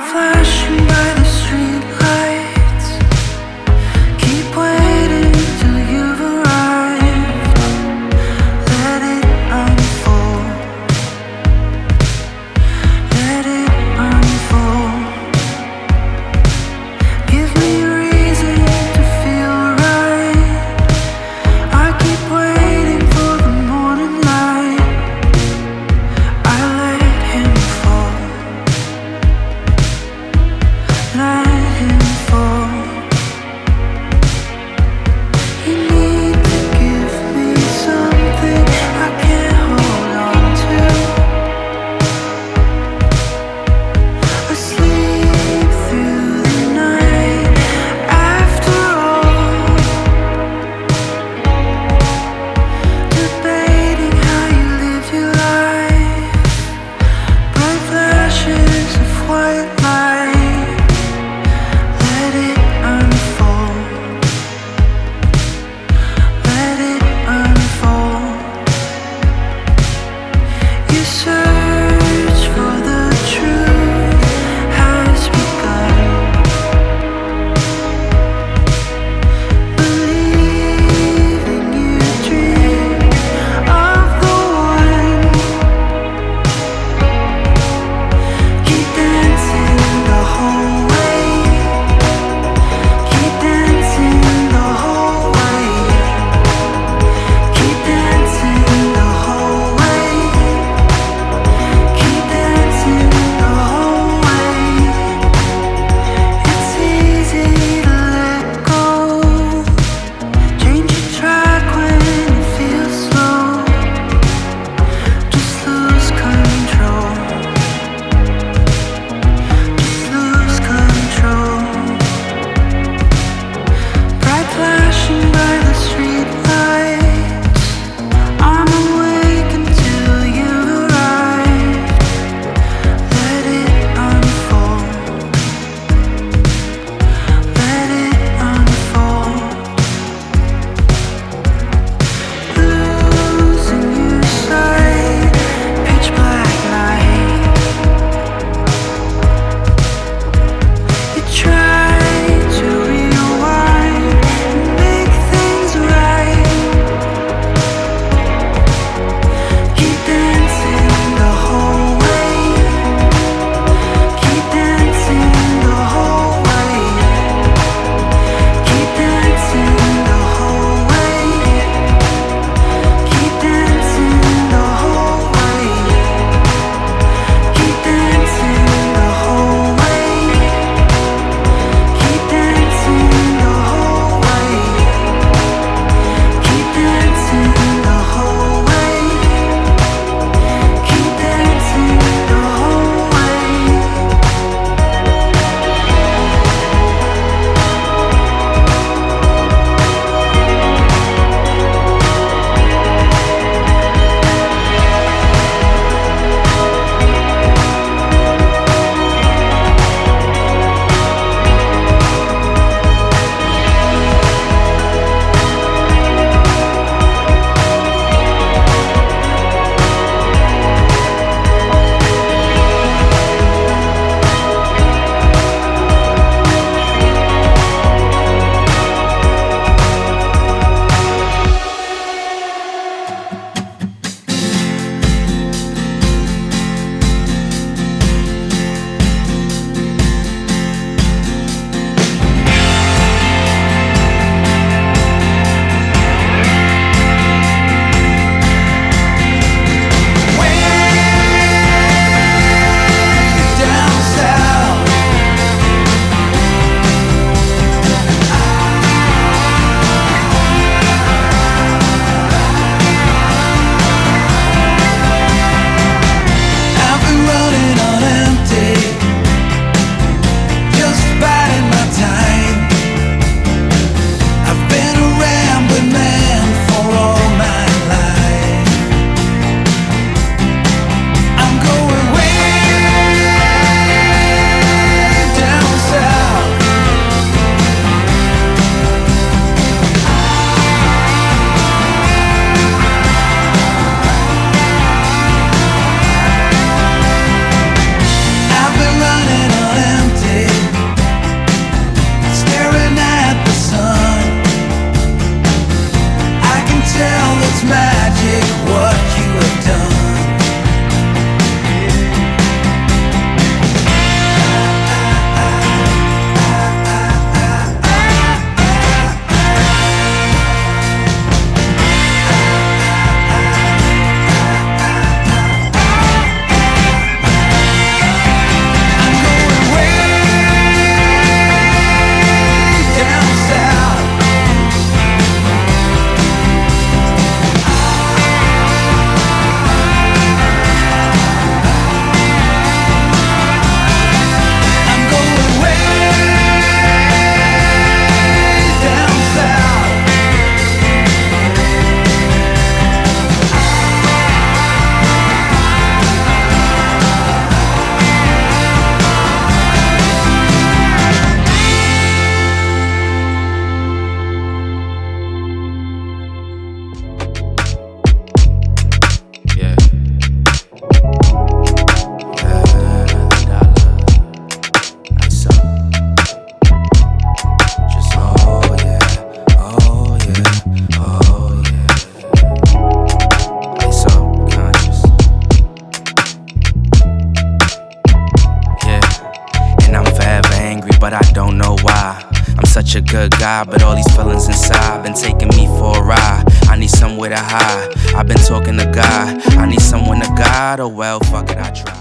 flash. but I don't know why. I'm such a good guy, but all these feelings inside been taking me for a ride. I need somewhere to hide. I've been talking to God. I need someone to guide. Oh well, fuck it, I try.